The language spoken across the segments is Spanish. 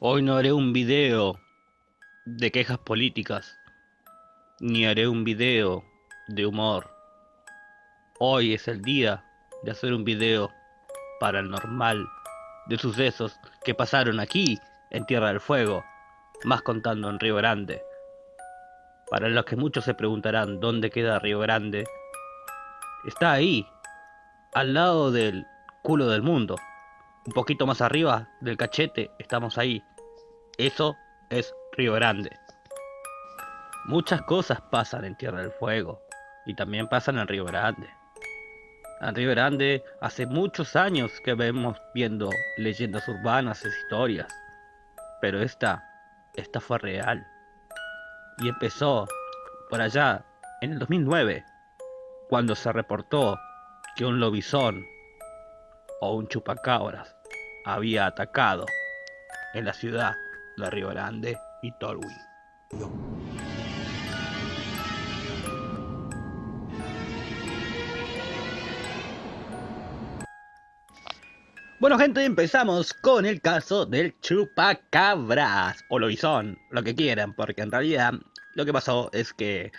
Hoy no haré un video de quejas políticas, ni haré un video de humor. Hoy es el día de hacer un video paranormal de sucesos que pasaron aquí en Tierra del Fuego, más contando en Río Grande. Para los que muchos se preguntarán dónde queda Río Grande, está ahí, al lado del culo del mundo. Un poquito más arriba del cachete estamos ahí. Eso es Río Grande. Muchas cosas pasan en Tierra del Fuego y también pasan en Río Grande. En Río Grande hace muchos años que vemos viendo leyendas urbanas y historias. Pero esta, esta fue real. Y empezó por allá en el 2009, cuando se reportó que un lobizón o un chupacabras había atacado en la ciudad de Río Grande y Tolwyn. Bueno gente, empezamos con el caso del chupacabras o lobizón, lo que quieran, porque en realidad lo que pasó es que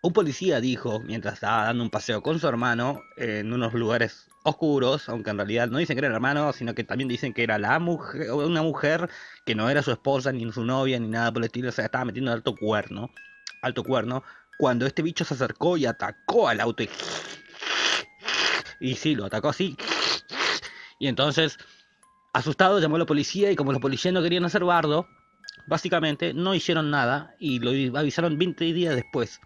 un policía dijo, mientras estaba dando un paseo con su hermano en unos lugares oscuros, aunque en realidad no dicen que era el hermano, sino que también dicen que era la mujer, una mujer que no era su esposa, ni su novia, ni nada por el estilo, o sea, estaba metiendo alto cuerno, alto cuerno, cuando este bicho se acercó y atacó al auto y... Y sí, lo atacó así. Y entonces, asustado, llamó a la policía y como los policías no querían hacer bardo, básicamente no hicieron nada y lo avisaron 20 días después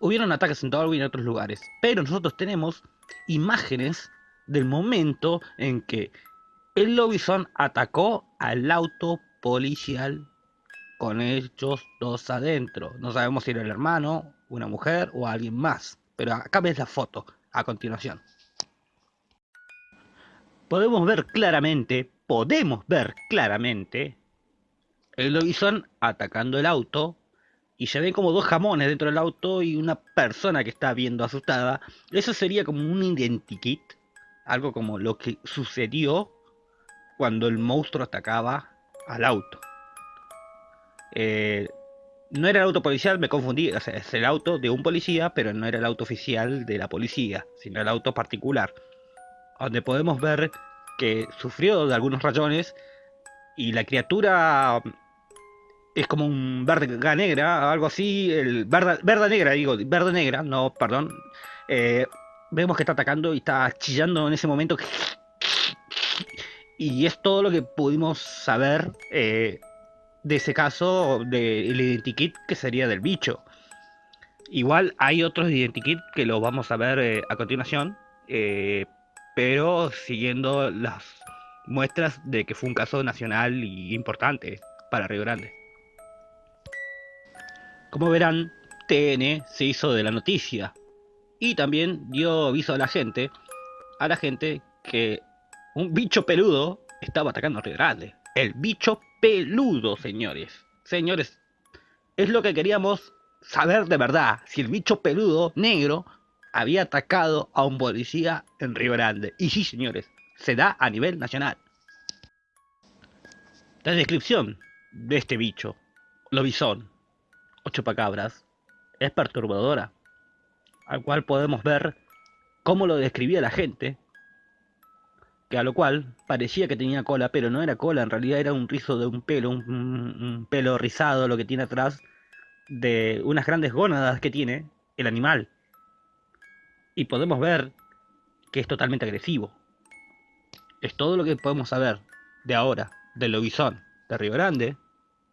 hubieron ataques en Darwin y en otros lugares, pero nosotros tenemos imágenes del momento en que el Lobison atacó al auto policial con ellos dos adentro. No sabemos si era el hermano, una mujer o alguien más, pero acá ves la foto a continuación. Podemos ver claramente, podemos ver claramente el Lobison atacando el auto y se ven como dos jamones dentro del auto y una persona que está viendo asustada. Eso sería como un identikit, algo como lo que sucedió cuando el monstruo atacaba al auto. Eh, no era el auto policial, me confundí, o sea, es el auto de un policía, pero no era el auto oficial de la policía, sino el auto particular, donde podemos ver que sufrió de algunos rayones y la criatura es como un verde negra, algo así, el verde, verde negra, digo, verde negra, no, perdón. Eh, vemos que está atacando y está chillando en ese momento. Y es todo lo que pudimos saber eh, de ese caso del identikit que sería del bicho. Igual hay otros identikit que lo vamos a ver eh, a continuación, pero siguiendo las muestras de que fue un caso nacional y importante para Río Grande. Como verán, TN se hizo de la noticia y también dio aviso a la gente, a la gente que un bicho peludo estaba atacando a Río Grande. El bicho peludo, señores. Señores, es lo que queríamos saber de verdad, si el bicho peludo negro había atacado a un policía en Río Grande. Y sí, señores, se da a nivel nacional. La descripción de este bicho, lobizón, o chupacabras es perturbadora, al cual podemos ver cómo lo describía la gente, que a lo cual parecía que tenía cola, pero no era cola, en realidad era un rizo de un pelo, un, pelo rizado lo que tiene atrás de unas grandes gónadas que tiene el animal. Y podemos ver que es totalmente agresivo. Es todo lo que podemos saber de ahora, del lobizón de Río Grande,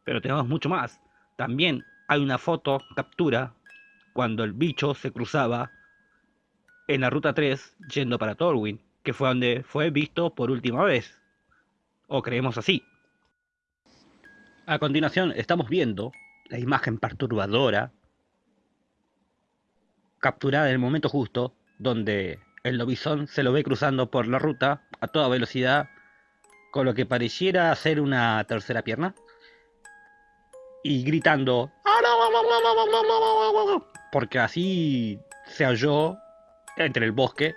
pero tenemos mucho más. También hay una foto captura cuando el bicho se cruzaba en la ruta 3 yendo para Torwin, que fue donde fue visto por última vez. O creemos así. A continuación estamos viendo la imagen perturbadora capturada en el momento justo donde el lobizón se lo ve cruzando por la ruta a toda velocidad con lo que pareciera ser una tercera pierna y gritando porque así se halló entre el bosque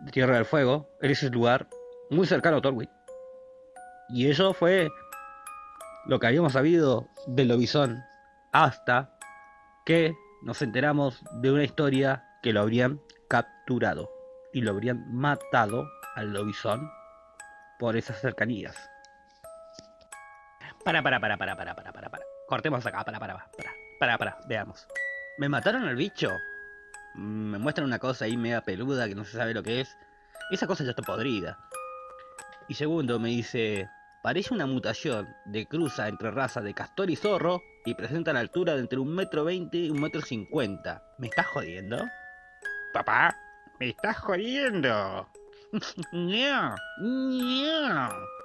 de Tierra del Fuego, en ese lugar muy cercano a Torwin. Y eso fue lo que habíamos sabido del lobizón hasta que nos enteramos de una historia que lo habrían capturado y lo habrían matado al lobizón por esas cercanías. Para, para, para, para, para, para, para, para. Cortemos acá, para, para, para, para, para, veamos. ¿Me mataron al bicho? Me muestran una cosa ahí media peluda que no se sabe lo que es. Esa cosa ya está podrida. Y segundo, me dice, parece una mutación de cruza entre razas de castor y zorro y presenta la altura de entre un metro veinte y un metro cincuenta. ¿Me estás jodiendo? Papá, me estás jodiendo. no, no.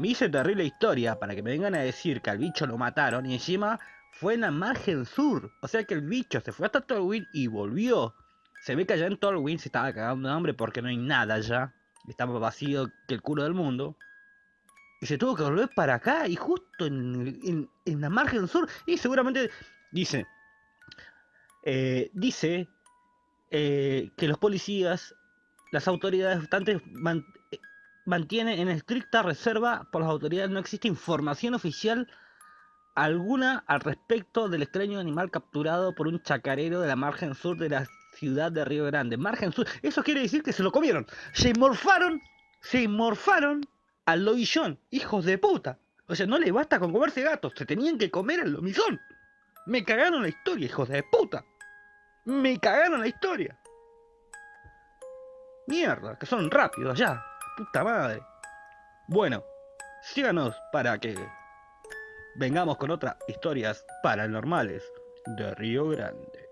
Me hice terrible historia para que me vengan a decir que al bicho lo mataron y encima fue en la margen sur. O sea que el bicho se fue hasta Tolwyn y volvió. Se ve que allá en Tolwyn se estaba cagando de hambre porque no hay nada allá. Estaba vacío que el culo del mundo. Y se tuvo que volver para acá y justo en, la margen sur. Y seguramente dice, eh, dice eh, que los policías, las autoridades estantes mantienen en estricta reserva por las autoridades. No existe información oficial alguna al respecto del extraño animal capturado por un chacarero de la margen sur de la ciudad de Río Grande. Margen sur. Eso quiere decir que se lo comieron. Se morfaron. Se morfaron al lobillón. Hijos de puta. O sea, no le basta con comerse gatos. Se tenían que comer al lobizón. Me cagaron la historia, hijos de puta. Me cagaron la historia. Mierda, que son rápidos ya. Puta madre. Bueno, síganos para que vengamos con otras historias paranormales de Río Grande.